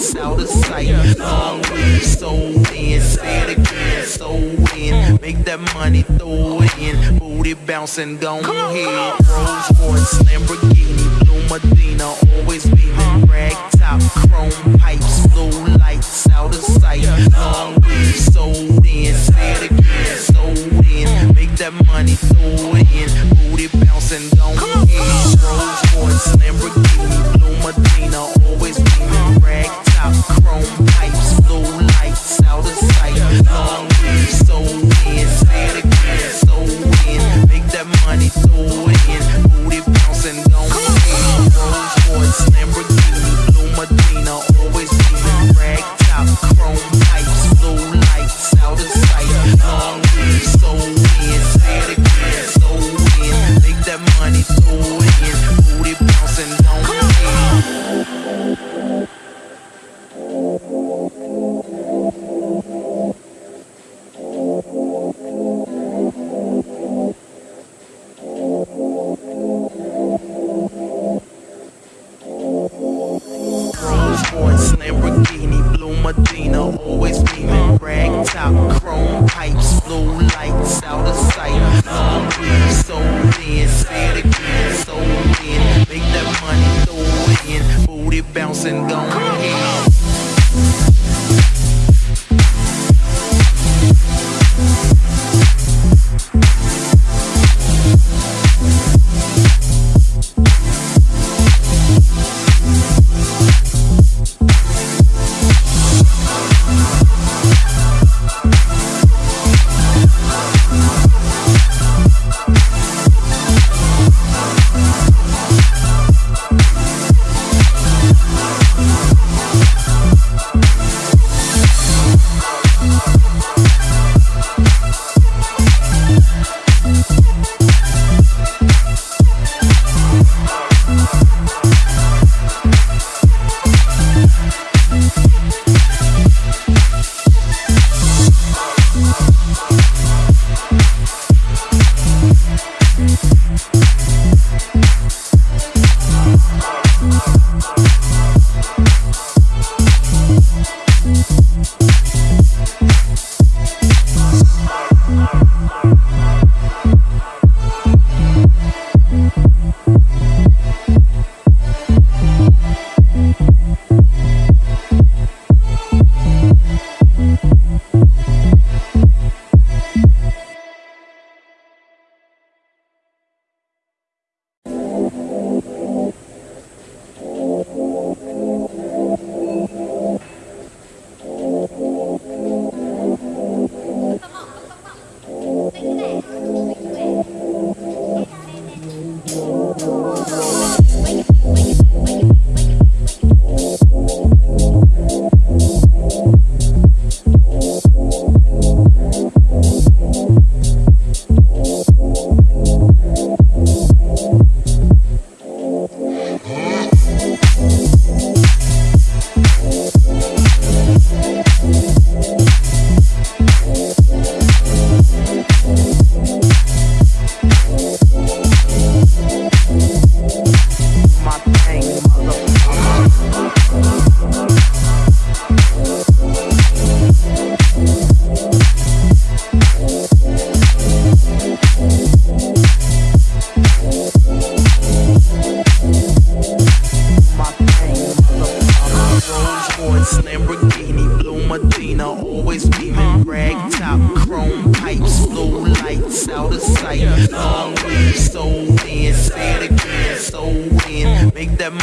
once out of sight. Long way, so in, say it again, so in. Make that money, throw it in. Booty bouncing, go ahead. Rolls Royce, Lamborghini, Blue Medina, always beaming. Medina, always beaming, rag top, chrome pipes, blue lights out of sight. Long weed, sold in, say it again, sold in, make that money.